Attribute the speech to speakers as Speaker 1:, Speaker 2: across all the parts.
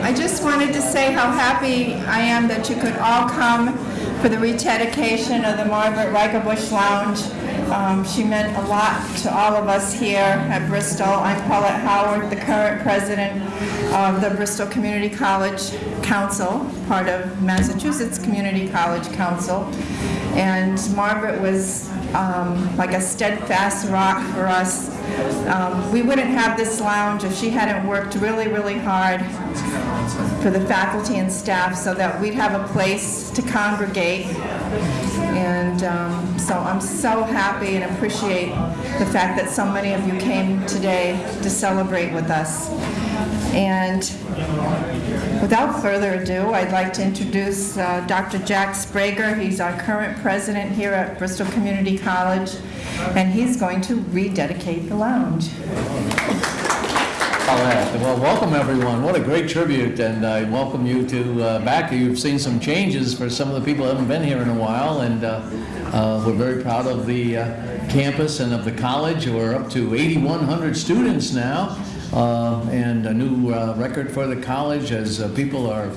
Speaker 1: I just wanted to say how happy I am that you could all come for the rededication of the Margaret Reichenbusch Lounge. Um, She meant a lot to all of us here at Bristol. I'm Paulette Howard, the current president of the Bristol Community College Council, part of Massachusetts Community College Council. And Margaret was um, like a steadfast rock for us. Um, We wouldn't have this lounge if she hadn't worked really, really hard for the faculty and staff so that we'd have a place to congregate. And um, so I'm so happy and appreciate the fact that so many of you came today to celebrate with us. And without further ado, I'd like to introduce uh, Dr. Jack Sbrega. He's our current president here at Bristol Community College, and he's going to rededicate the lounge.
Speaker 2: Paulette. Well, welcome everyone. What a great tribute, and I welcome you to uh, back. You've seen some changes for some of the people who haven't been here in a while, and uh, uh, we're very proud of the uh, campus and of the college. We're up to 8,100 students now, and a new uh, record for the college as uh, people are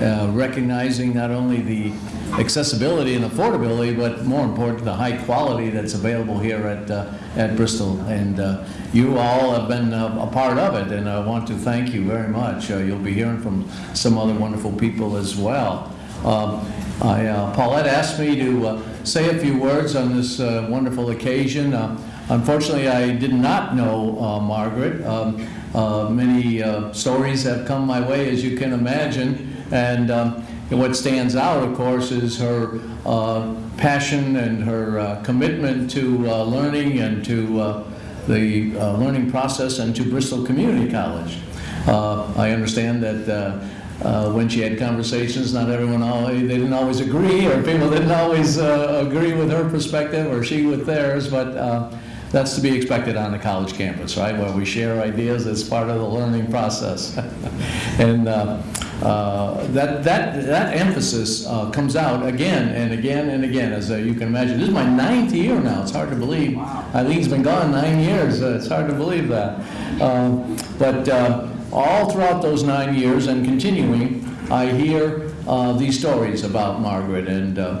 Speaker 2: uh, recognizing not only the accessibility and affordability, but more important, the high quality that's available here at, uh, at Bristol. And uh, you all have been uh, a part of it, and I want to thank you very much. Uh, You'll be hearing from some other wonderful people as well. Um, I, uh, Paulette asked me to uh, say a few words on this uh, wonderful occasion. Uh, Unfortunately, I did not know uh, Margaret. Um, uh, Many uh, stories have come my way, as you can imagine, and um, what stands out, of course, is her uh, passion and her uh, commitment to uh, learning and to uh, the learning process and to Bristol Community College. I understand that uh, when she had conversations, not everyone, always, they didn't always agree, or people didn't always uh, agree with her perspective, or she with theirs, but uh, that's to be expected on the college campus, right, where we share ideas as part of the learning process. And uh, uh, that, that, that emphasis uh, comes out again and again and again, as uh, you can imagine. This is my ninth year now, it's hard to believe. Eileen's been gone nine years, Uh, it's hard to believe that. Um, But uh, all throughout those nine years and continuing, I hear uh, these stories about Margaret, and uh,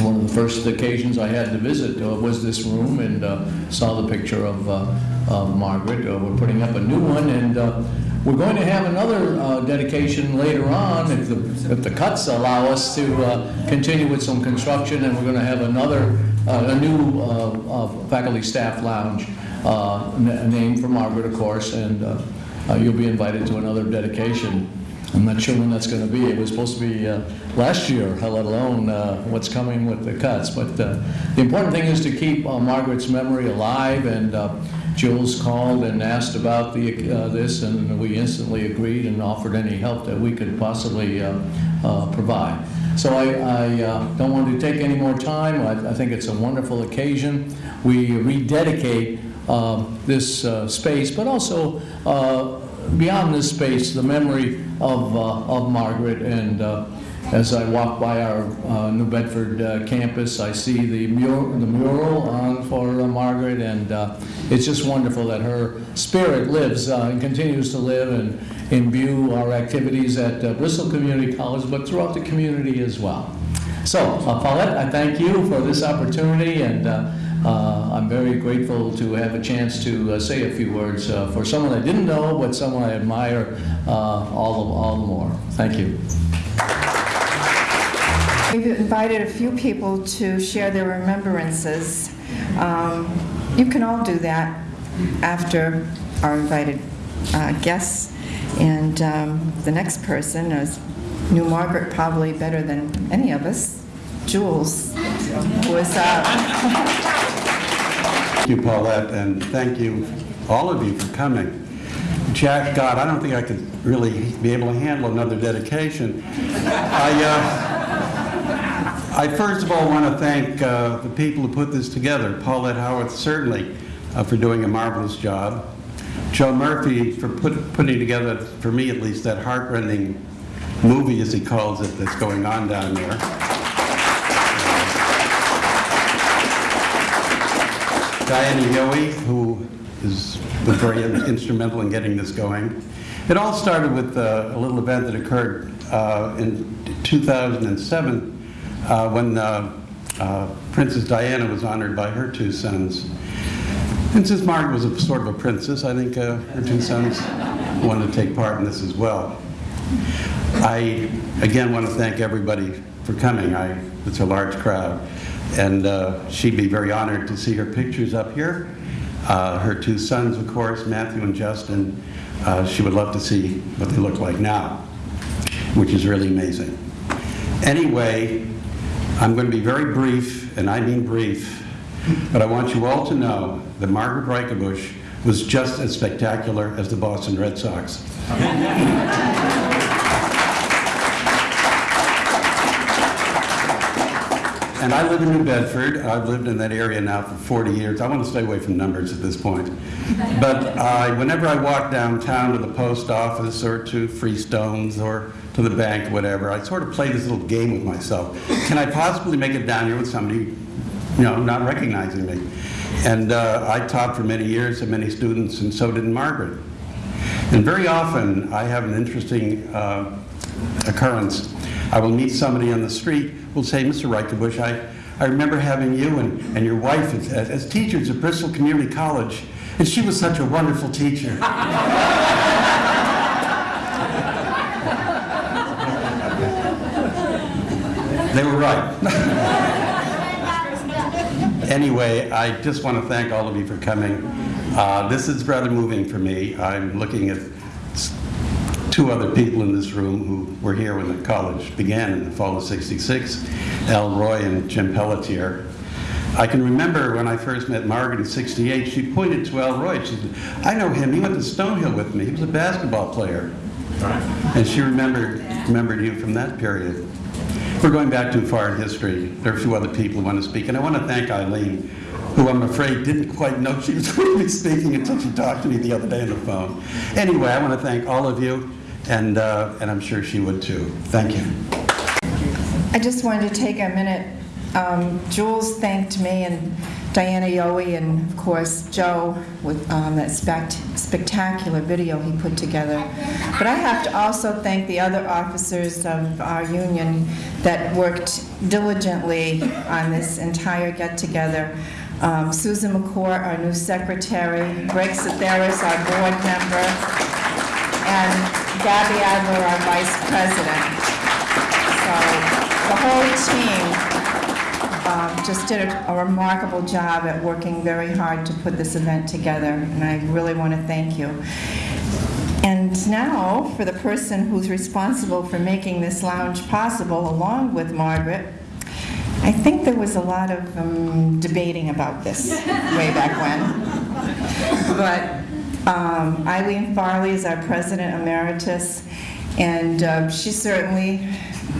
Speaker 2: one of the first occasions I had to visit uh, was this room and uh, saw the picture of uh, of Margaret. Uh, We're putting up a new one, and uh, we're going to have another uh, dedication later on, if the if the cuts allow us to continue with some construction, and we're going to have another, a new faculty staff lounge named for Margaret, of course, and you'll be invited to another dedication. I'm not sure when that's going to be. It was supposed to be uh, last year, let alone uh, what's coming with the cuts. But uh, the important thing is to keep uh, Margaret's memory alive, and uh, Jules called and asked about the, uh, this, and we instantly agreed and offered any help that we could possibly uh, uh, provide. So I, I uh, don't want to take any more time. I I think it's a wonderful occasion. We rededicate um, this uh, space, but also uh, beyond this space, the memory of, uh, of Margaret. And uh, as I walk by our uh, New Bedford uh, campus, I see the mural, the mural on for uh, Margaret, and uh, it's just wonderful that her spirit lives and continues to live and imbue our activities at Bristol Community College, but throughout the community as well. So, Paulette, I thank you for this opportunity, and uh, I'm very grateful to have a chance to uh, say a few words uh, for someone I didn't know, but someone I admire uh, all the, all the more. Thank you.
Speaker 1: We've invited a few people to share their remembrances. Um, You can all do that after our invited uh, guests. And um, the next person is, knew Margaret probably better than any of us, Jules, was, uh,
Speaker 3: Thank you, Paulette, and thank you, all of you, for coming. Jack, God, I don't think I could really be able to handle another dedication. I, uh, I first of all want to thank uh, the people who put this together, Paulette Howard certainly uh, for doing a marvelous job, Joe Murphy for put- putting together, for me at least, that heartrending movie, as he calls it, that's going on down there. Diana Yohe, who is, very instrumental in getting this going. It all started with uh, a little event that occurred uh, in 2007 uh, when uh, uh, Princess Diana was honored by her two sons. Princess Margaret was a sort of a princess. I think uh, her two sons wanted to take part in this as well. I, again, want to thank everybody for coming. I, it's a large crowd. And uh, she'd be very honored to see her pictures up here. Uh, her two sons, of course, Matthew and Justin, uh, she would love to see what they look like now, which is really amazing. Anyway, I'm going to be very brief, and I mean brief, but I want you all to know that Margaret Reichenbusch was just as spectacular as the Boston Red Sox. And I live in New Bedford. I've lived in that area now for 40 years. I want to stay away from numbers at this point. But uh, whenever I walk downtown to the post office or to Freestones or to the bank, whatever, I sort of play this little game with myself. Can I possibly make it down here with somebody, you know, not recognizing me? And uh, I taught for many years to many students, and so did Margaret. And very often, I have an interesting uh, occurrence. I will meet somebody on the street, will say, Mr. Reichenbusch, I, I remember having you and, and your wife as, as teachers at Bristol Community College, and she was such a wonderful teacher. they were right. Anyway, I just want to thank all of you for coming. Uh, This is rather moving for me. I'm looking at two other people in this room who were here when the college began in the fall of 66, Al Roy and Jim Pelletier. I can remember when I first met Margaret in 68, she pointed to Al Roy. She said, I know him, he went to Stonehill with me, he was a basketball player. And she remembered, remembered you from that period. We're going back too far in history. There are a few other people who want to speak, and I want to thank Eileen, who I'm afraid didn't quite know she was going to be speaking until she talked to me the other day on the phone. Anyway, I want to thank all of you, and, uh, and I'm sure she would too. Thank you.
Speaker 1: I just wanted to take a minute. Um, Jules thanked me and Diana Yohe and, of course, Joe with um, that spect- spectacular video he put together. But I have to also thank the other officers of our union that worked diligently on this entire get-together. Um, Susan McCourt, our new secretary, Greg Cetheris, our board member, and Gabby Adler, our vice president. So the whole team um, just did a a remarkable job at working very hard to put this event together, and I really want to thank you. And now, for the person who's responsible for making this lounge possible, along with Margaret, I think there was a lot of um, debating about this way back when. But um, Eileen Farley is our president emeritus, and uh, she certainly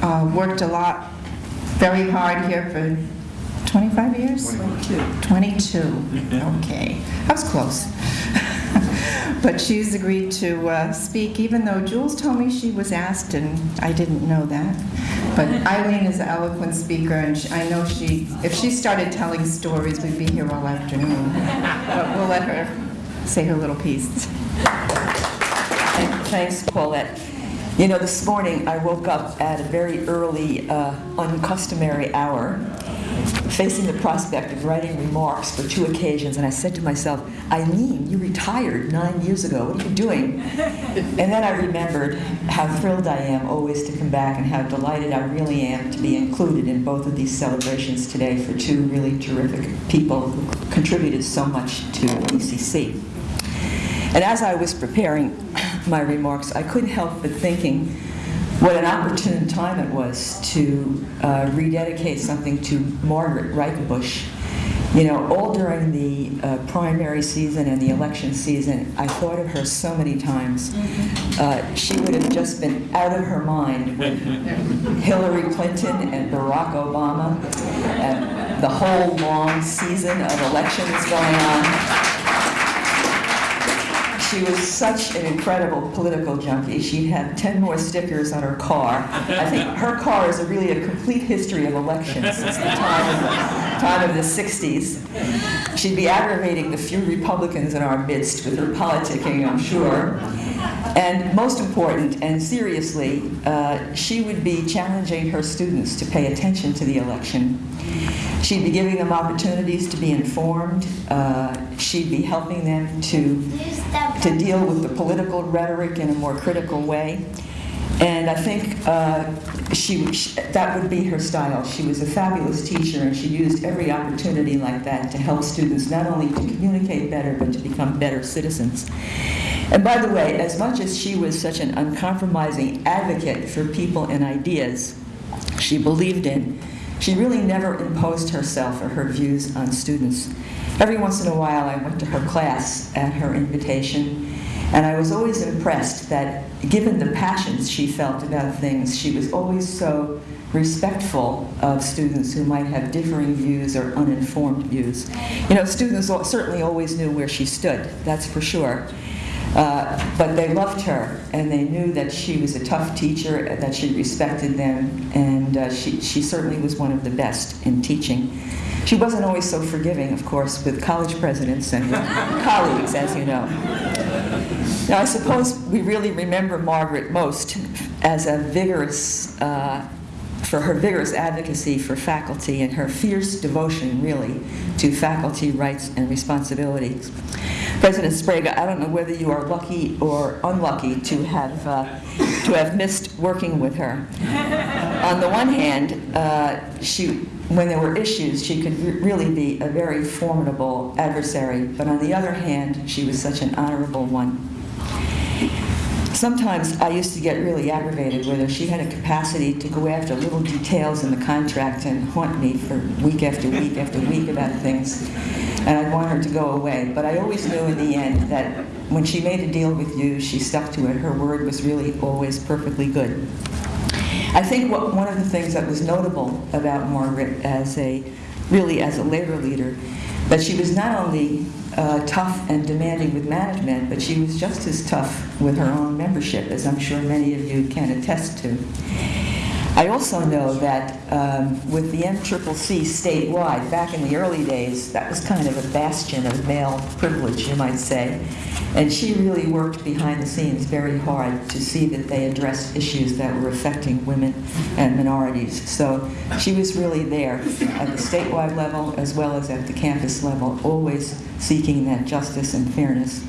Speaker 1: uh, worked a lot, very hard here for 25 years? 22. 22, okay. I was close. But she's agreed to uh, speak, even though Jules told me she was asked, and I didn't know that. But Eileen is an eloquent speaker, and she- I know she, if she started telling stories, we'd be here all afternoon. But we'll let her say her little piece.
Speaker 4: Thanks, Paulette. You know, this morning I woke up at a very early, uh, uncustomary hour, facing the prospect of writing remarks for two occasions, and I said to myself, Eileen, you retired nine years ago. What are you doing? And then I remembered how thrilled I am always to come back and how delighted I really am to be included in both of these celebrations today for two really terrific people who contributed so much to BCC. And as I was preparing my remarks, I couldn't help but thinking what an opportune time it was to uh, rededicate something to Margaret Reichenbusch. You know, all during the uh, primary season and the election season, I thought of her so many times. Uh, she would have just been out of her mind with Hillary Clinton and Barack Obama and the whole long season of elections going on she was such an incredible political junkie. She had 10 more stickers on her car. I think her car is a really a complete history of elections since the time of the, time of the 60s. She'd be aggravating the few Republicans in our midst with her politicking, I'm sure. And most important, and seriously, uh, she would be challenging her students to pay attention to the election. She'd be giving them opportunities to be informed. Uh, she'd be helping them to, to deal with the political rhetoric in a more critical way. And I think uh, she, she, that would be her style. She was a fabulous teacher, and she used every opportunity like that to help students not only to communicate better, but to become better citizens. And by the way, as much as she was such an uncompromising advocate for people and ideas she believed in, she really never imposed herself or her views on students. Every once in a while, I went to her class at her invitation, and I was always impressed that, given the passions she felt about things, she was always so respectful of students who might have differing views or uninformed views. You know, students certainly always knew where she stood, that's for sure. Uh, but they loved her, and they knew that she was a tough teacher, that she respected them, and uh, she, she certainly was one of the best in teaching. She wasn't always so forgiving, of course, with college presidents and colleagues, as you know. Now, I suppose we really remember Margaret most as a vigorous, uh, for her vigorous advocacy for faculty and her fierce devotion, really, to faculty rights and responsibilities. President Sbrega, I don't know whether you are lucky or unlucky to have, uh, to have missed working with her. On the one hand, uh, she, when there were issues, she could re- really be a very formidable adversary, but on the other hand, she was such an honorable one. Sometimes I used to get really aggravated with her. She had a capacity to go after little details in the contract and haunt me for week after week after week about things. And I'd want her to go away. But I always knew in the end that when she made a deal with you, she stuck to it. Her word was really always perfectly good. I think what, one of the things that was notable about Margaret as a, really as a labor leader, that she was not only uh, tough and demanding with management, but she was just as tough with her own membership, as I'm sure many of you can attest to. I also know that um, with the MCCC statewide, back in the early days, that was kind of a bastion of male privilege, you might say. And she really worked behind the scenes very hard to see that they addressed issues that were affecting women and minorities. So she was really there at the statewide level as well as at the campus level, always seeking that justice and fairness.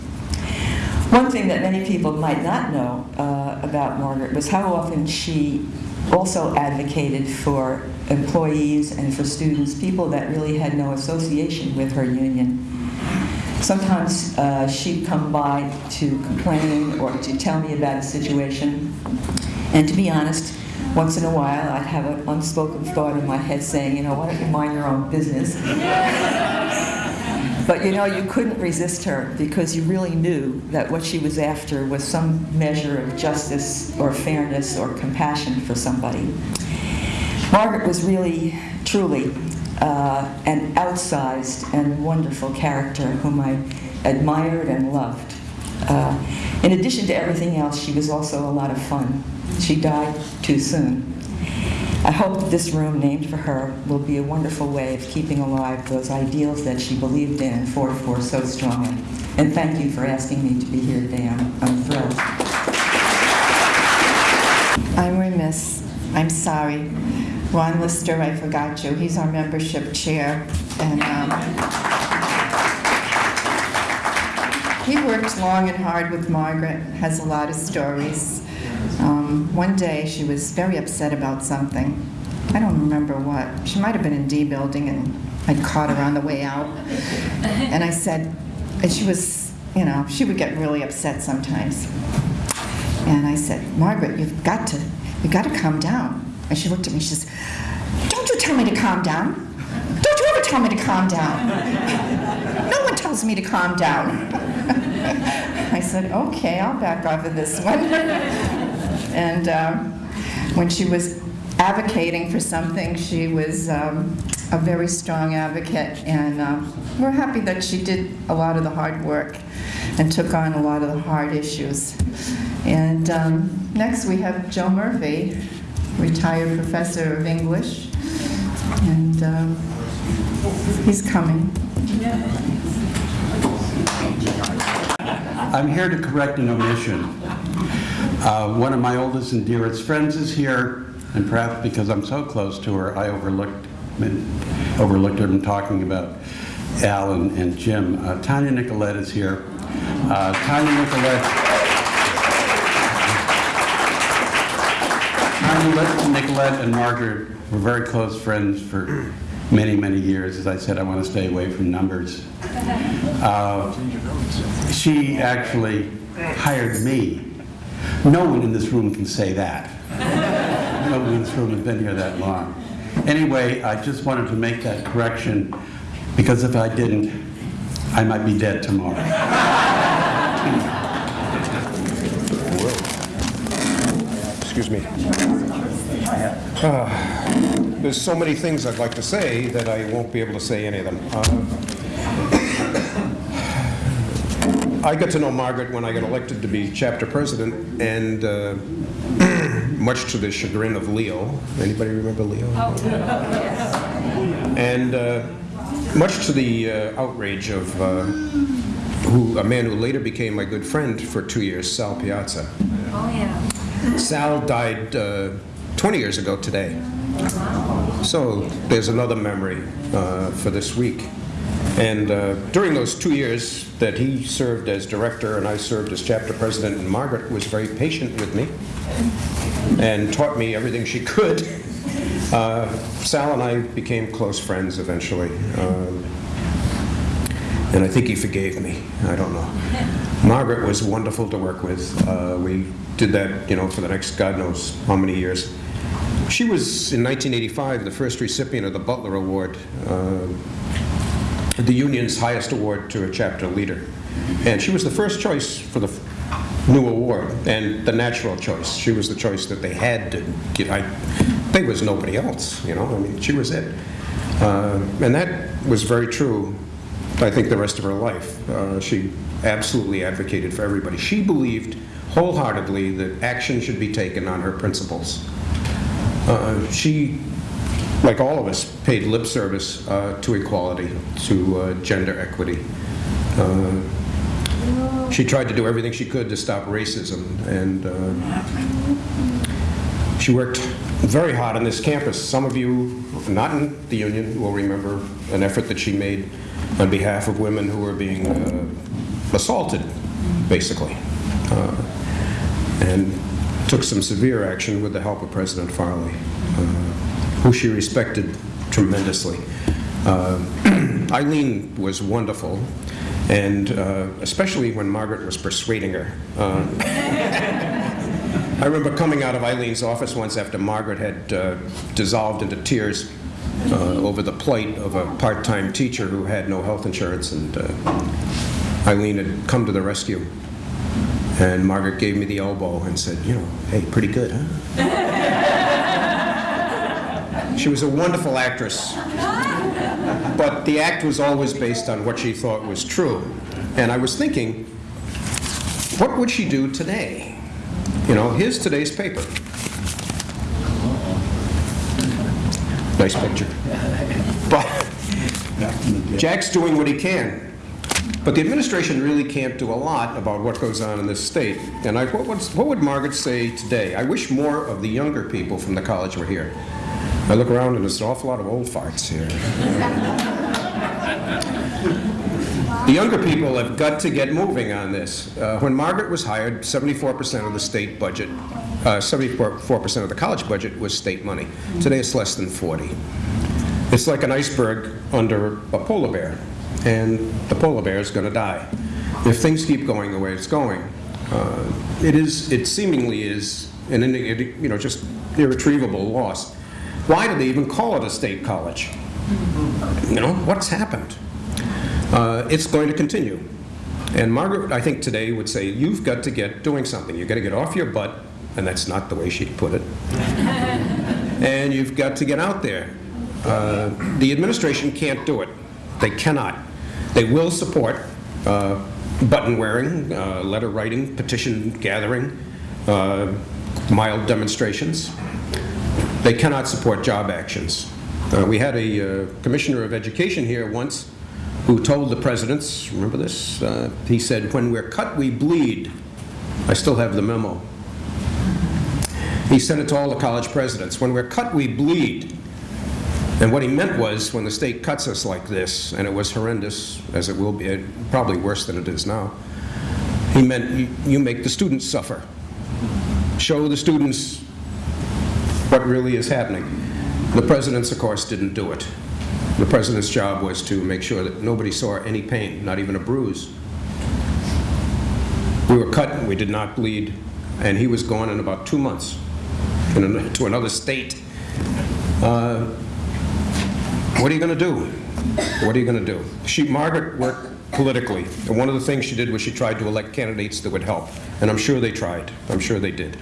Speaker 4: One thing that many people might not know uh, about Margaret was how often she also advocated for employees and for students, people that really had no association with her union. Sometimes uh, she'd come by to complain or to tell me about a situation, and to be honest, once in a while I'd have an unspoken thought in my head saying, you know, why don't you mind your own business? But you know, you couldn't resist her because you really knew that what she was after was some measure of justice or fairness or compassion for somebody. Margaret was really, truly uh, an outsized and wonderful character whom I admired and loved. Uh, in addition to everything else, she was also a lot of fun. She died too soon. I hope this room named for her will be a wonderful way of keeping alive those ideals that she believed in and fought for so strongly. And thank you for asking me to be here today. I'm, I'm thrilled.
Speaker 1: I'm remiss. I'm sorry. Ron Lister, I forgot you. He's our membership chair. And um, he worked long and hard with Margaret, has a lot of stories. Um, One day, she was very upset about something. I don't remember what. She might have been in D building, and I'd caught her on the way out. And I said, and she was, you know, she would get really upset sometimes. And I said, Margaret, you've got to, you've got to calm down. And she looked at me, she says, don't you tell me to calm down. Don't you ever tell me to calm down. No one tells me to calm down. I said, okay, I'll back off of this one. And um, when she was advocating for something, she was um, a very strong advocate, and um, we're happy that she did a lot of the hard work and took on a lot of the hard issues. And um, next, we have Joe Murphy, retired professor of English, and um, he's coming.
Speaker 3: I'm here to correct an omission. Uh, One of my oldest and dearest friends is here, and perhaps because I'm so close to her, I overlooked, overlooked her in talking about Al and and Jim. Uh, Tanya Nicolette is here. Uh, Tanya Nicolette Tanya Nicolette and Margaret were very close friends for many, many years. As I said, I want to stay away from numbers. Uh, She actually hired me. No one in this room can say that. No one in this room has been here that long. Anyway, I just wanted to make that correction, because if I didn't, I might be dead tomorrow.
Speaker 5: Excuse me. Ah, There's so many things I'd like to say that I won't be able to say any of them. Uh, I got to know Margaret when I got elected to be chapter president, and uh, much to the chagrin of Leo. Anybody remember Leo? Oh. yes. And uh, much to the uh, outrage of uh, who, a man who later became my good friend for two years, Sal Piazza.
Speaker 6: Oh, yeah.
Speaker 5: Sal died uh, 20 years ago today. So there's another memory uh, for this week. And uh, during those two years that he served as director and I served as chapter president, and Margaret was very patient with me and taught me everything she could. Uh, Sal and I became close friends eventually. Um, and I think he forgave me. I don't know. Margaret was wonderful to work with. Uh, we did that, you know, for the next God knows how many years. She was, in 1985, the first recipient of the Butler Award, uh, the union's highest award to a chapter leader. And she was the first choice for the new award, and the natural choice. She was the choice that they had to get. I, there was nobody else, you know, I mean, she was it. Uh, and that was very true I think the rest of her life. Uh, she absolutely advocated for everybody. She believed wholeheartedly that action should be taken on her principles. Uh, she, like all of us, paid lip service uh, to equality, to uh, gender equity. Uh, she tried to do everything she could to stop racism, and uh, she worked very hard on this campus. Some of you, not in the union, will remember an effort that she made on behalf of women who were being uh, assaulted, basically, uh, and took some severe action with the help of President Farley, who she respected tremendously. Uh, Eileen was wonderful, and uh, especially when Margaret was persuading her. Uh, I remember coming out of Eileen's office once after Margaret had uh, dissolved into tears uh, over the plight of a part-time teacher who had no health insurance, and uh, Eileen had come to the rescue. And Margaret gave me the elbow and said, you know, hey, pretty good, huh? she was a wonderful actress, but the act was always based on what she thought was true. And I was thinking, what would she do today? You know, here's today's paper. Nice picture. But Jack's doing what he can. But the administration really can't do a lot about what goes on in this state. And I, what, what would Margaret say today? I wish more of the younger people from the college were here. I look around and there's an awful lot of old farts here. The younger people have got to get moving on this. Uh, when Margaret was hired, 74% of the state budget, uh, 74% of the college budget was state money. Today it's less than 40. It's like an iceberg under a polar bear, and the polar bear is going to die if things keep going the way it's going. Uh, it is. It seemingly is an you know just irretrievable loss. Why do they even call it a state college? You know what's happened? Uh, it's going to continue. And Margaret, I think today would say, you've got to get doing something. You've got to get off your butt, and that's not the way she put it. and you've got to get out there. Uh, the administration can't do it. They cannot. They will support uh, button wearing, uh, letter writing, petition gathering, uh, mild demonstrations. They cannot support job actions. Uh, We had a uh, commissioner of education here once who told the presidents, remember this? Uh, He said, "When we're cut, we bleed." I still have the memo. He sent it to all the college presidents. When we're cut, we bleed. And what he meant was, when the state cuts us like this, and it was horrendous, as it will be, eh, probably worse than it is now, he meant you- you make the students suffer. Show the students what really is happening. The presidents, of course, didn't do it. The president's job was to make sure that nobody saw any pain, not even a bruise. We were cut, we did not bleed, and he was gone in about two months an- to another state. Uh, What are you going to do? What are you going to do? She, Margaret worked politically, and one of the things she did was she tried to elect candidates that would help, and I'm sure they tried. I'm sure they did.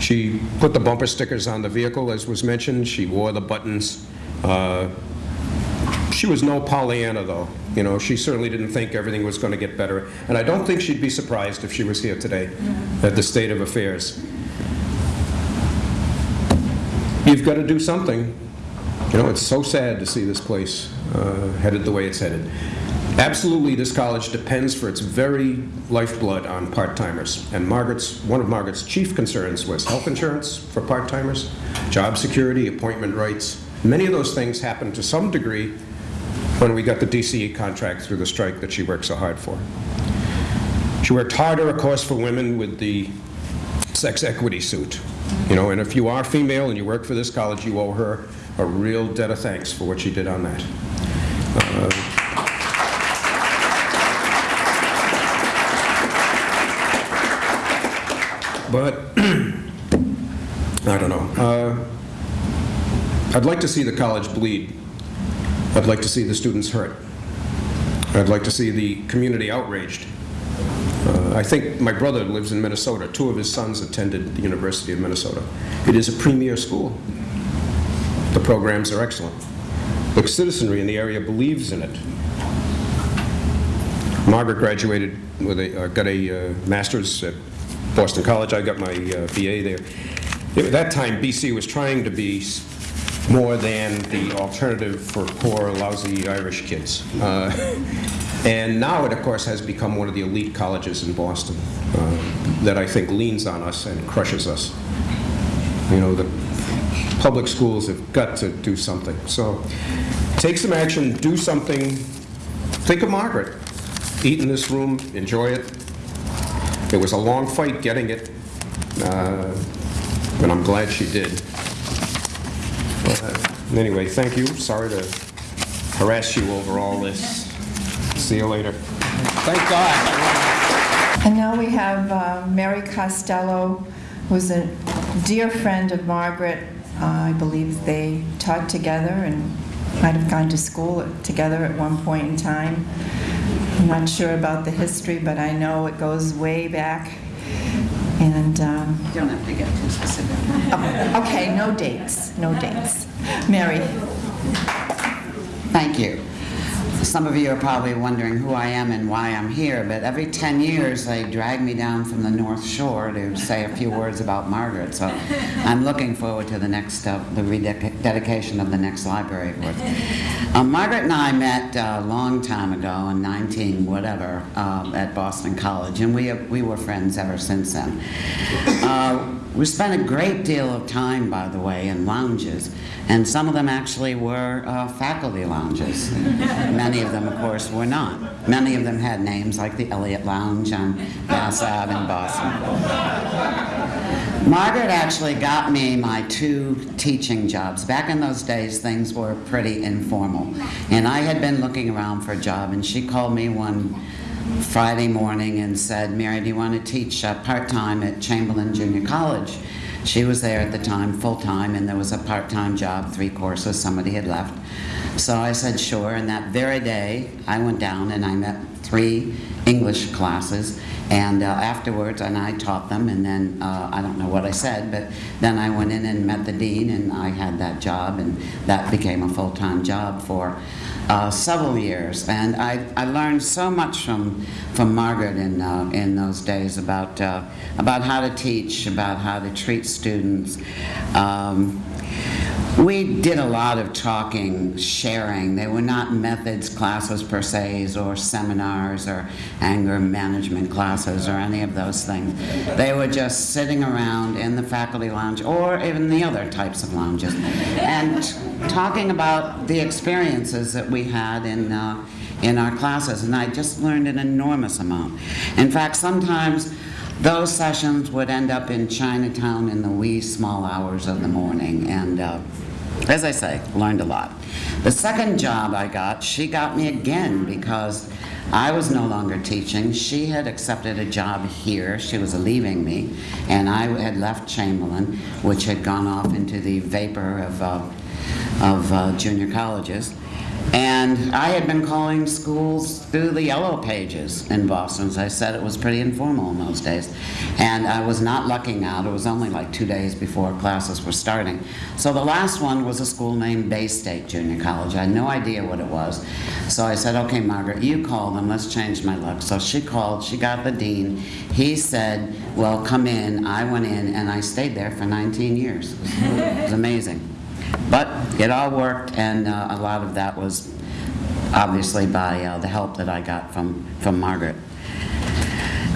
Speaker 5: She put the bumper stickers on the vehicle, as was mentioned. She wore the buttons. Uh, She was no Pollyanna, though. You know, she certainly didn't think everything was going to get better, and I don't think she'd be surprised if she was here today at the state of affairs. You've got to do something. You know, it's so sad to see this place uh, headed the way it's headed. Absolutely, this college depends for its very lifeblood on part-timers. And Margaret's, one of Margaret's chief concerns was health insurance for part-timers, job security, appointment rights. Many of those things happened to some degree when we got the DCE contract through the strike that she worked so hard for. She worked harder, of course, for women with the sex equity suit. You know, and if you are female and you work for this college, you owe her a real debt of thanks for what she did on that. Uh, But, I don't know. Uh, I'd like to see the college bleed. I'd like to see the students hurt. I'd like to see the community outraged. Uh, I think my brother lives in Minnesota. Two of his sons attended the University of Minnesota. It is a premier school. The programs are excellent. The citizenry in the area believes in it. Margaret graduated with a, uh, got a uh, master's at Boston College. I got my uh, BA there. At that time, BC was trying to be more than the alternative for poor, lousy Irish kids. Uh, And now it, of course, has become one of the elite colleges in Boston uh, that I think leans on us and crushes us. You know, the public schools have got to do something. So take some action, do something. Think of Margaret. Eat in this room, enjoy it. It was a long fight getting it, uh, and I'm glad she did. Uh, Anyway, thank you. Sorry to harass you over all this. See you later. Thank God.
Speaker 1: And now we have uh, Mary Costello, who's a dear friend of Margaret. Uh, I believe they taught together and might have gone to school together at one point in time. I'm not sure about the history, but I know it goes way back. And, um,
Speaker 7: You don't have to get too specific.
Speaker 1: oh, okay, no dates, no dates. Mary?
Speaker 7: Thank you. Some of you are probably wondering who I am and why I'm here, but every 10 years they drag me down from the North Shore to say a few words about Margaret. So I'm looking forward to the next step, the rededication of the next library. Um, Margaret and I met uh, a long time ago in 19 whatever um, at Boston College, and we we were friends ever since then. We spent a great deal of time, by the way, in lounges, and some of them actually were uh, faculty lounges. Many of them, of course, were not. Many of them had names like the Eliot Lounge on Mass Ave in Boston. Margaret actually got me my two teaching jobs. Back in those days, things were pretty informal. And I had been looking around for a job, and she called me one Friday morning and said, Mary, do you want to teach uh, part-time at Chamberlain Junior College? She was there at the time, full-time, and there was a part-time job, three courses, somebody had left. So I said, sure, and that very day, I went down and I met three English classes. And uh, afterwards, and I taught them, and then uh, I don't know what I said, but then I went in and met the dean, and I had that job, and that became a full time job for uh, several years. And I, I learned so much from, from Margaret in, uh, in those days about, uh, about how to teach, about how to treat students. Um, we did a lot of talking, sharing. They were not methods classes per se, or seminars, or anger management classes, or any of those things. They were just sitting around in the faculty lounge, or even the other types of lounges, and talking about the experiences that we had in, uh, in our classes. And I just learned an enormous amount. In fact, sometimes those sessions would end up in Chinatown in the wee small hours of the morning, and uh, as I say, learned a lot. The second job I got, she got me again because I was no longer teaching. She had accepted a job here. She was leaving me, and I had left Chamberlain, which had gone off into the vapor of, uh, of uh, junior colleges. And I had been calling schools through the yellow pages in Boston. As I said, it was pretty informal in those days. And I was not lucking out. It was only like two days before classes were starting. So the last one was a school named Bay State Junior College. I had no idea what it was. So I said, okay, Margaret, you call them. Let's change my luck. So she called. She got the dean. He said, well, come in. I went in, and I stayed there for 19 years. It was amazing. But it all worked, and uh, a lot of that was obviously by uh, the help that I got from, from Margaret.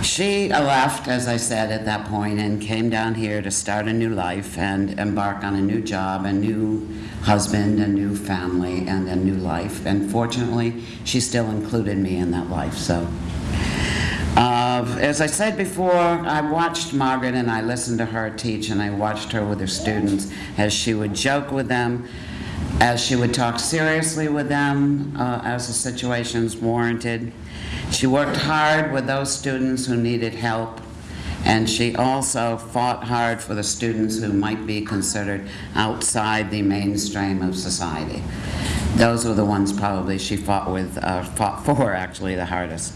Speaker 7: She left, as I said, at that point and came down here to start a new life and embark on a new job, a new husband, a new family, and a new life. And fortunately, she still included me in that life, so. Uh, as I said before, I watched Margaret and I listened to her teach, and I watched her with her students as she would joke with them, as she would talk seriously with them uh, as the situations warranted. She worked hard with those students who needed help, and she also fought hard for the students who might be considered outside the mainstream of society. Those were the ones probably she fought with, uh, fought for actually the hardest.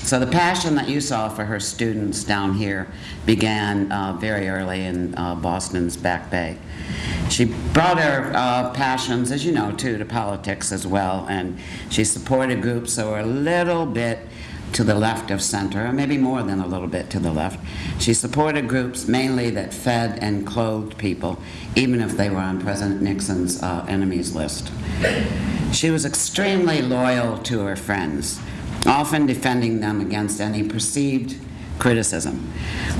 Speaker 7: So the passion that you saw for her students down here began uh, very early in uh, Boston's Back Bay. She brought her uh, passions, as you know, too, to politics as well, and she supported groups that were a little bit to the left of center, or maybe more than a little bit to the left. She supported groups mainly that fed and clothed people, even if they were on President Nixon's uh, enemies list. She was extremely loyal to her friends, often defending them against any perceived criticism.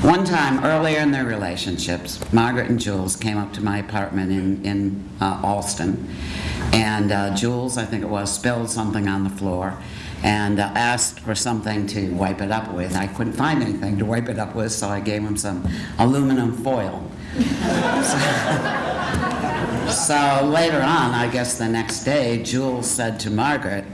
Speaker 7: One time, earlier in their relationships, Margaret and Jules came up to my apartment in, in uh, Allston, and uh, Jules, I think it was, spilled something on the floor and uh, asked for something to wipe it up with. I couldn't find anything to wipe it up with, so I gave him some aluminum foil. so, so later on, I guess the next day, Jules said to Margaret,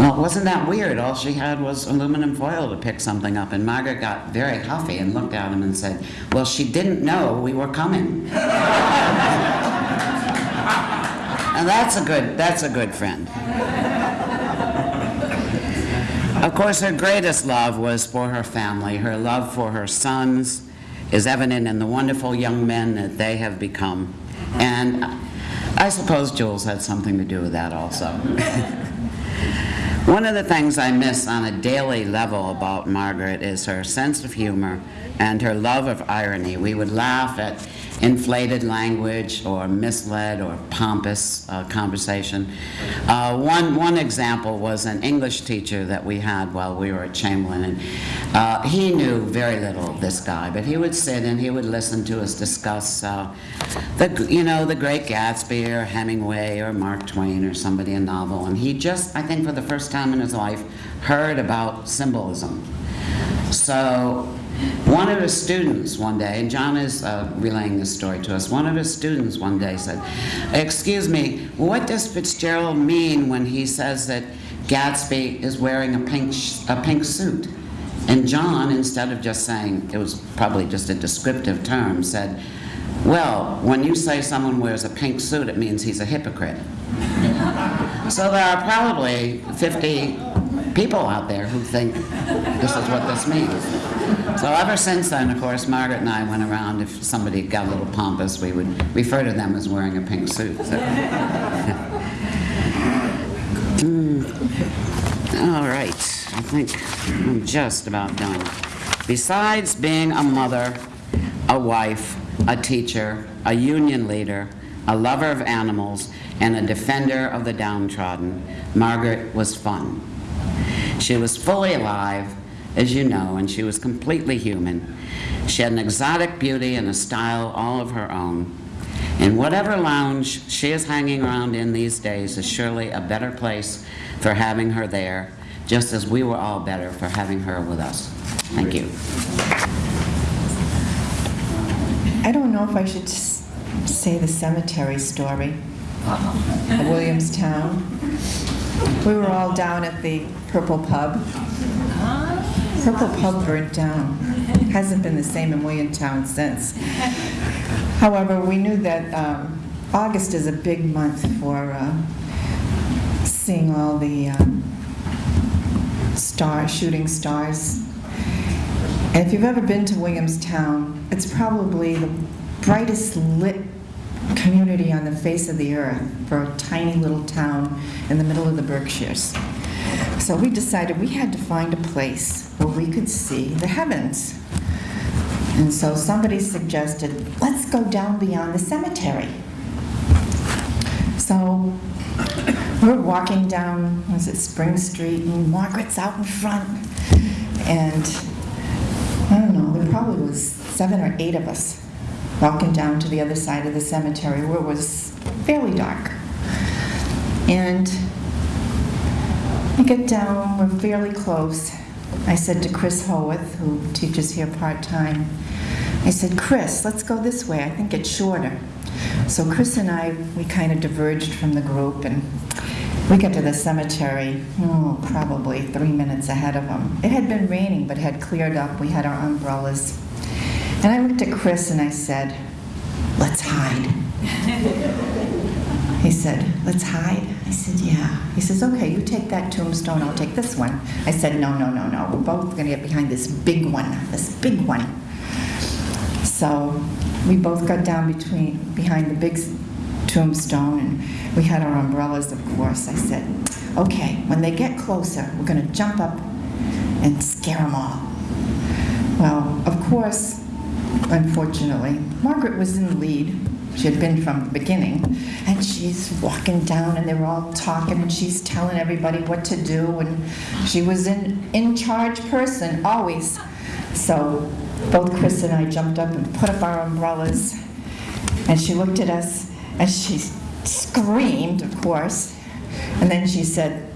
Speaker 7: well, wasn't that weird? All she had was aluminum foil to pick something up. And Margaret got very huffy and looked at him and said, Well, she didn't know we were coming. and that's a good, that's a good friend. Of course, her greatest love was for her family. Her love for her sons is evident in the wonderful young men that they have become. And I suppose Jules had something to do with that also. One of the things I miss on a daily level about Margaret is her sense of humor and her love of irony. We would laugh at inflated language or misled or pompous uh, conversation. Uh, one, one example was an English teacher that we had while we were at Chamberlain. And, uh, he knew very little of this guy, but he would sit and he would listen to us discuss uh, the, you know, the great Gatsby or Hemingway or Mark Twain or somebody a novel. And he just, I think for the first time in his life, heard about symbolism. So one of his students one day, and John is uh, relaying this story to us, one of his students one day said, Excuse me, what does Fitzgerald mean when he says that Gatsby is wearing a pink, a pink suit? And John, instead of just saying, it was probably just a descriptive term, said, Well, when you say someone wears a pink suit, it means he's a hypocrite. so there are probably 50 people out there who think this is what this means. So ever since then, of course, Margaret and I went around, if somebody got a little pompous, we would refer to them as wearing a pink suit. so. Mm. All right, I think I'm just about done. Besides being a mother, a wife, a teacher, a union leader, a lover of animals, and a defender of the downtrodden, Margaret was fun. She was fully alive, as you know, and she was completely human. She had an exotic beauty and a style all of her own. And whatever lounge she is hanging around in these days is surely a better place for having her there, just as we were all better for having her with us. Thank you.
Speaker 1: I don't know if I should say the cemetery story of Williamstown. We were all down at the Purple Pub. Purple Pub burnt down. Hasn't been the same in Williamstown since. However, we knew that um, August is a big month for uh, seeing all the um, star, shooting stars. And if you've ever been to Williamstown, it's probably the brightest lit community on the face of the earth for a tiny little town in the middle of the Berkshires. So we decided we had to find a place where we could see the heavens. And so somebody suggested, let's go down beyond the cemetery. So we're walking down, was it Spring Street, and Margaret's out in front. And I don't know, there probably was seven or eight of us walking down to the other side of the cemetery where it was fairly dark. And we get down, we're fairly close. I said to Chris Howarth, who teaches here part-time, I said, Chris, let's go this way, I think it's shorter. So Chris and I, we kind of diverged from the group and we got to the cemetery, oh, probably three minutes ahead of them. It had been raining, but had cleared up. We had our umbrellas. And I looked at Chris and I said, let's hide. He said, let's hide. I said, yeah. He says, okay, you take that tombstone, I'll take this one. I said, no, no, no, no. We're both going to get behind this big one, this big one. So we both got down between, behind the big tombstone, and we had our umbrellas, of course. I said, okay, when they get closer, we're going to jump up and scare them all. Well, of course, unfortunately, Margaret was in the lead. She had been from the beginning. And she's walking down, and they were all talking, and she's telling everybody what to do. And she was an in charge person, always. So both Chris and I jumped up and put up our umbrellas. And she looked at us, and she screamed, of course. And then she said,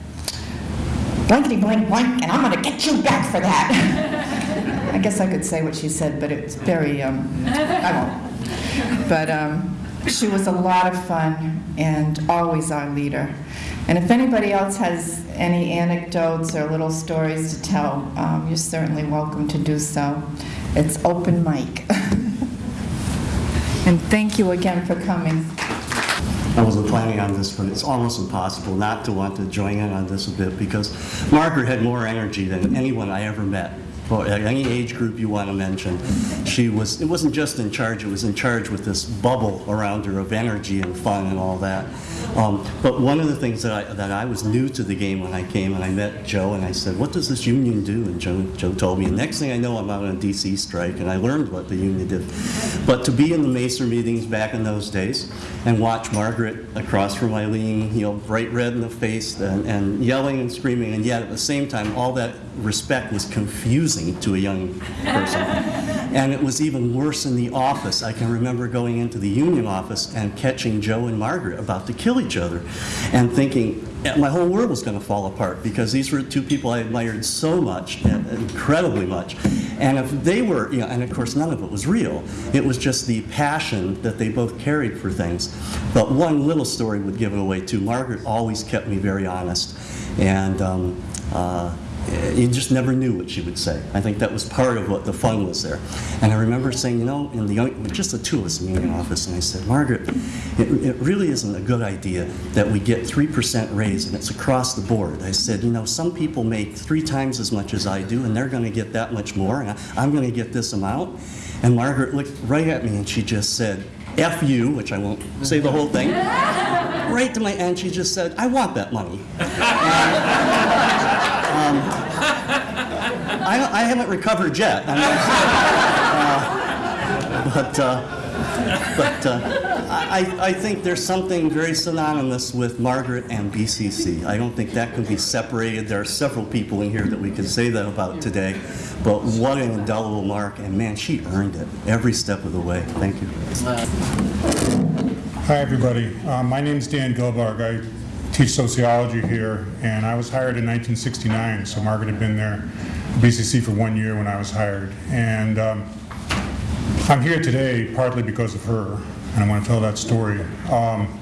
Speaker 1: blankety blank blank, and I'm going to get you back for that. I guess I could say what she said, but it's very, um, I won't. But um, she was a lot of fun and always our leader. And if anybody else has any anecdotes or little stories to tell, um, you're certainly welcome to do so. It's open mic. And thank you again for coming.
Speaker 8: I wasn't planning on this, but it's almost impossible not to want to join in on this a bit because Margaret had more energy than anyone I ever met. Or any age group you want to mention, she was. It wasn't just in charge; it was in charge with this bubble around her of energy and fun and all that. Um, but one of the things that I that I was new to the game when I came and I met Joe and I said, "What does this union do?" And Joe Joe told me. And next thing I know, I'm out on a DC strike, and I learned what the union did. But to be in the Macer meetings back in those days and watch Margaret across from Eileen, you know, bright red in the face and, and yelling and screaming, and yet at the same time, all that respect was confusing to a young person. And it was even worse in the office. I can remember going into the union office and catching Joe and Margaret about to kill each other and thinking eh, my whole world was going to fall apart because these were two people I admired so much, and incredibly much. And if they were, you know, and of course none of it was real. It was just the passion that they both carried for things. But one little story would give it away too. Margaret always kept me very honest. And um, uh, eh, Uh, you just never knew what she would say. I think that was part of what the fun was there. And I remember saying, you know, in the just the two of us in the union office, and I said, Margaret, it, it really isn't a good idea that we get 3% raise and it's across the board. I said, you know, some people make three times as much as I do and they're going to get that much more, and I'm going to get this amount. And Margaret looked right at me and she just said, F you, which I won't say the whole thing, right to my end, she just said, I want that money. I, I haven't recovered yet. I mean, uh, but uh, but uh, I, I think there's something very synonymous with Margaret and BCC. I don't think that can be separated. There are several people in here that we can say that about today. But what an indelible mark, and man, she earned it every step of the way. Thank you.
Speaker 9: Hi, everybody. Uh, My is Dan Gilbarg. I teach sociology here, and I was hired in 1969, so Margaret had been there, BCC, for one year when I was hired. And um, I'm here today partly because of her, and I want to tell that story. Um,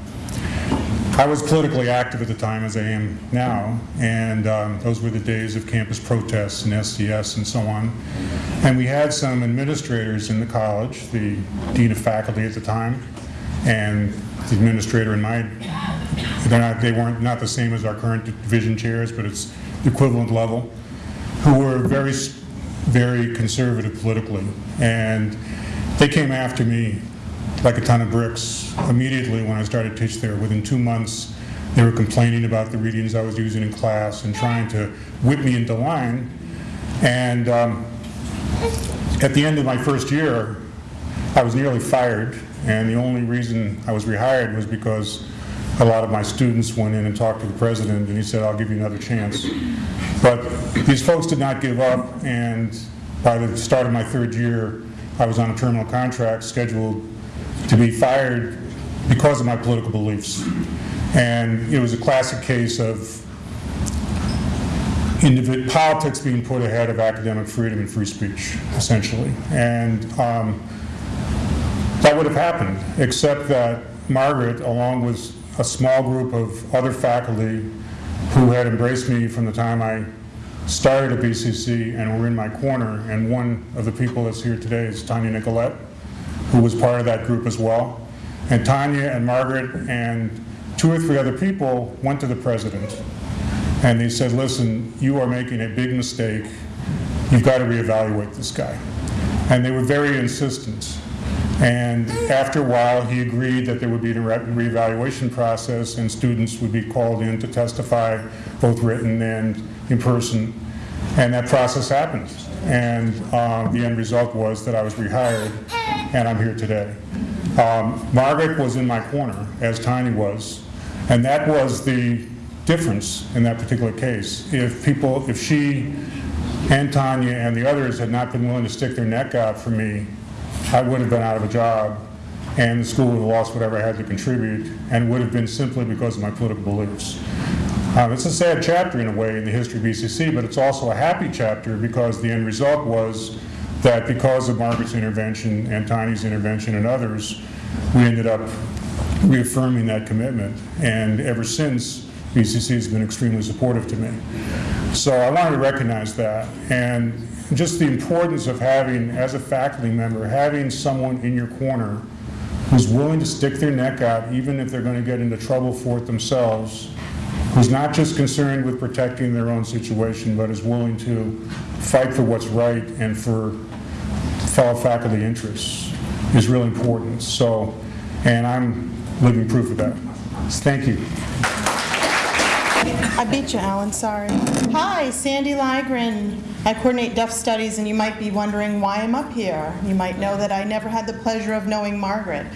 Speaker 9: I was politically active at the time, as I am now, and um, those were the days of campus protests and SDS and so on. And we had some administrators in the college, the dean of faculty at the time, and the administrator and my, they're not, they weren't not the same as our current division chairs, but it's the equivalent level, who were very, very conservative politically. And they came after me like a ton of bricks immediately when I started teach there. Within two months, they were complaining about the readings I was using in class and trying to whip me into line. And um, at the end of my first year, I was nearly fired, and the only reason I was rehired was because a lot of my students went in and talked to the president, and he said, I'll give you another chance. But these folks did not give up, and by the start of my third year, I was on a terminal contract scheduled to be fired because of my political beliefs. And it was a classic case of politics being put ahead of academic freedom and free speech, essentially. And um, that would have happened, except that Margaret, along with a small group of other faculty who had embraced me from the time I started at BCC and were in my corner, and one of the people that's here today is Tanya Nicolette, who was part of that group as well. And Tanya and Margaret and two or three other people went to the president, and they said, listen, you are making a big mistake. You've got to reevaluate this guy. And they were very insistent. And after a while, he agreed that there would be a re- reevaluation process and students would be called in to testify, both written and in person. And that process happened. And uh, the end result was that I was rehired, and I'm here today. Um, Margaret was in my corner, as Tiny was, and that was the difference in that particular case. If people, if she and Tanya and the others had not been willing to stick their neck out for me, I would have been out of a job, and the school would have lost whatever I had to contribute, and would have been simply because of my political beliefs. Um, It's a sad chapter in a way in the history of BCC, but it's also a happy chapter because the end result was that because of Margaret's intervention and Tiny's intervention and others, we ended up reaffirming that commitment. And ever since, BCC has been extremely supportive to me. So I wanted to recognize that, and just the importance of having, as a faculty member, having someone in your corner who's willing to stick their neck out, even if they're going to get into trouble for it themselves, who's not just concerned with protecting their own situation, but is willing to fight for what's right and for fellow faculty interests, is really important. So, and I'm living proof of that. Thank you.
Speaker 10: I beat you, Alan, sorry. Hi, Sandy Ligren. I coordinate deaf studies, and you might be wondering why I'm up here. You might know that I never had the pleasure of knowing Margaret.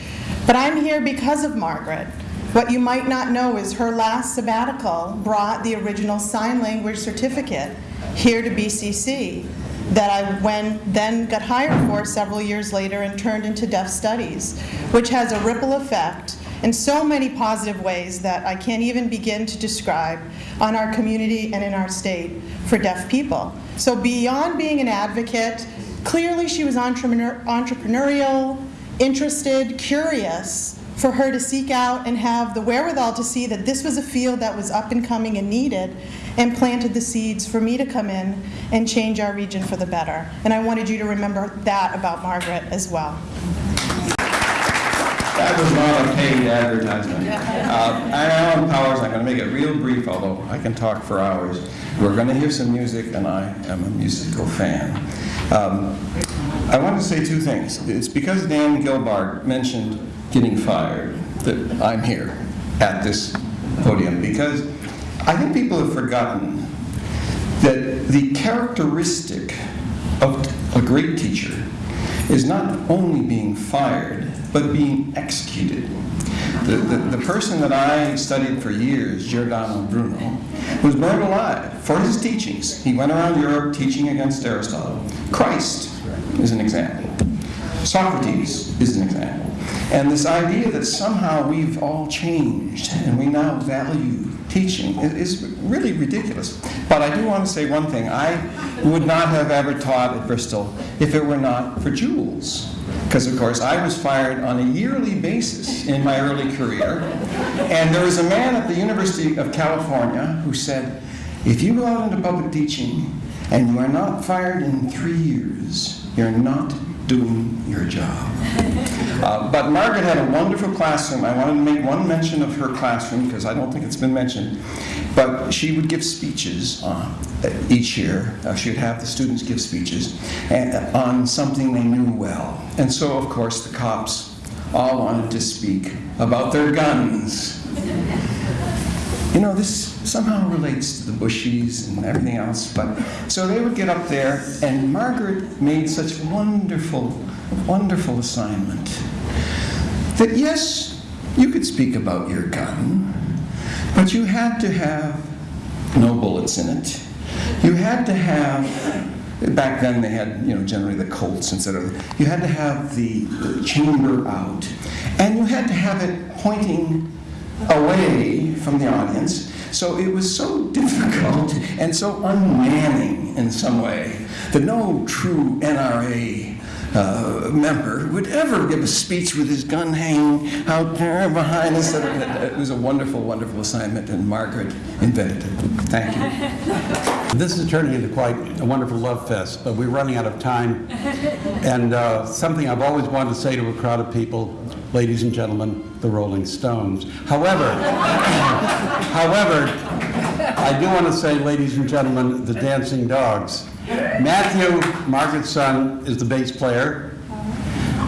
Speaker 10: But I'm here because of Margaret. What you might not know is her last sabbatical brought the original sign language certificate here to BCC that I then got hired for several years later and turned into deaf studies, which has a ripple effect in so many positive ways that I can't even begin to describe on our community and in our state for deaf people. So beyond being an advocate, clearly she was entrepreneur- entrepreneurial, interested, curious, for her to seek out and have the wherewithal to see that this was a field that was up and coming and needed, and planted the seeds for me to come in and change our region for the better. And I wanted you to remember that about Margaret as well.
Speaker 11: That was not a paid advertisement. Uh, Alan Powers, I'm going to make it real brief, although I can talk for hours. We're going to hear some music, and I am a musical fan. Um, I want to say two things. It's because Dan Gilbarg mentioned getting fired that I'm here at this podium, because I think people have forgotten that the characteristic of a great teacher is not only being fired, but being executed. The, the, the person that I studied for years, Giordano Bruno, was burned alive for his teachings. He went around Europe teaching against Aristotle. Christ is an example. Socrates is an example. And this idea that somehow we've all changed and we now value teaching is really ridiculous. But I do want to say one thing. I would not have ever taught at Bristol if it were not for Jules. Because, of course, I was fired on a yearly basis in my early career. And there was a man at the University of California who said, if you go out into public teaching and you are not fired in three years, you're not doing your job. Uh, But Margaret had a wonderful classroom. I wanted to make one mention of her classroom because I don't think it's been mentioned. But she would give speeches uh, each year. Uh, She would have the students give speeches and- on something they knew well. And so, of course, the cops all wanted to speak about their guns. You know, this somehow relates to the Bushies and everything else, but, so they would get up there, and Margaret made such wonderful, wonderful assignment that yes, you could speak about your gun, but you had to have no bullets in it. You had to have, back then they had, you know, generally the Colts instead of, you had to have the, the chamber out, and you had to have it pointing away from the audience. So it was so difficult and so unmanning in some way that no true NRA uh, member would ever give a speech with his gun hanging out there behind us. It was a wonderful, wonderful assignment, and Margaret invented it. Thank you.
Speaker 3: This is turning into quite a wonderful love fest, but we're running out of time. And uh, something I've always wanted to say to a crowd of people, ladies and gentlemen, the Rolling Stones. However, however, I do want to say, ladies and gentlemen, the Dancing Dogs. Matthew, Margaret's son, is the bass player.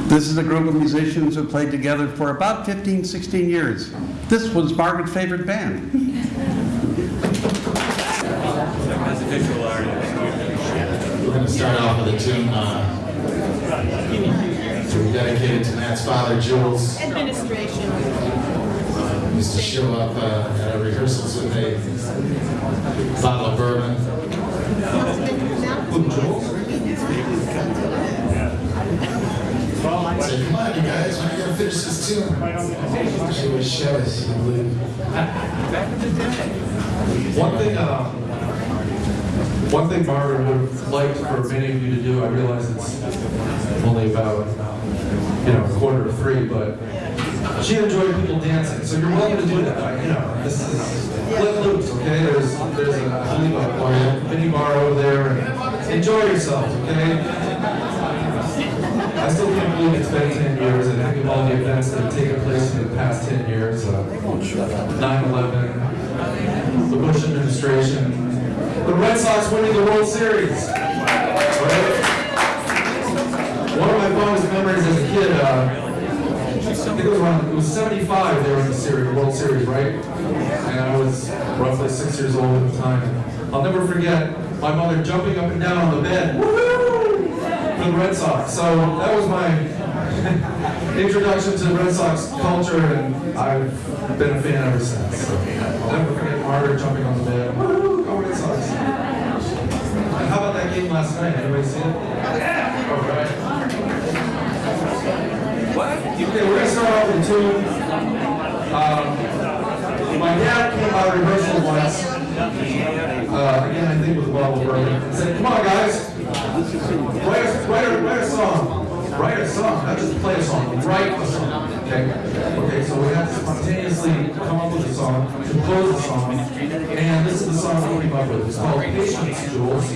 Speaker 3: This is a group of musicians who played together for about 15, 16 years. This was Margaret's favorite band.
Speaker 12: We're going to start off with a tune uh, to be dedicated to Matt's father, Jules.
Speaker 10: Administration.
Speaker 12: Uh, used to show up uh, at our rehearsals with a bottle of bourbon. Who, Jules? Say, come on, you guys, we're going to finish this tune. She would shut us, you believe.
Speaker 13: One thing, uh, one thing Margaret would have liked for many of you to do, I realize it's only about, you know, a quarter to three, but she enjoyed people dancing, so you're welcome to do that, you know, this is, let loose, okay? There's, there's a, I believe a bar- mini bar over there, and enjoy yourselves, okay? I still can't believe it's been 10 years, and think of all the events that have taken place in the past 10 years, uh, 9/11, the Bush administration, the Red Sox winning the World Series. Right? One of my fondest memories as a kid, uh, I think it was around, it was 75 they were in the series, World Series, right? And I was roughly six years old at the time. I'll never forget my mother jumping up and down on the bed, woohoo, for the Red Sox. So that was my introduction to Red Sox culture, and I've been a fan ever since. So I'll never forget Margaret jumping on the bed, woohoo, go Red Sox. How about that game last night? Anybody see it? All right. Okay, we're gonna start off with a tune. Um, my dad came out of rehearsal once, uh, again, I think with of bourbon, and said, come on, guys, write a, write a, write a song. write a song, not just play a song, write a song, okay? Okay, so we have to spontaneously come up with a song, compose a song, and this is the song we came up with. It's called Patience, Jules.